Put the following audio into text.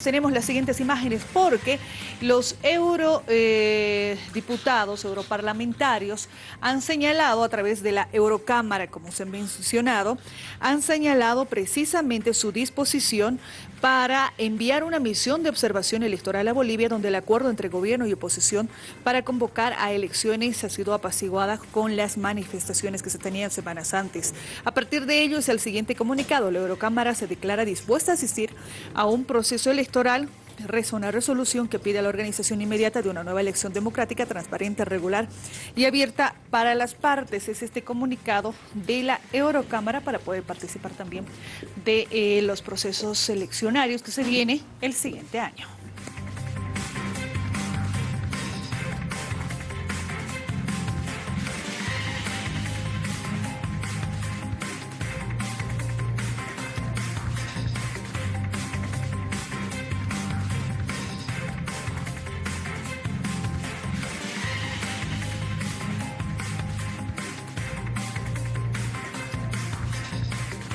Tenemos las siguientes imágenes porque los eurodiputados, eh, europarlamentarios, han señalado a través de la Eurocámara, como se ha mencionado, han señalado precisamente su disposición para enviar una misión de observación electoral a Bolivia, donde el acuerdo entre gobierno y oposición para convocar a elecciones ha sido apaciguada con las manifestaciones que se tenían semanas antes. A partir de ello es el siguiente comunicado. La Eurocámara se declara dispuesta a asistir a un proceso electoral electoral una resolución que pide a la organización inmediata de una nueva elección democrática, transparente, regular y abierta para las partes. Es este comunicado de la Eurocámara para poder participar también de eh, los procesos eleccionarios que se viene el siguiente año.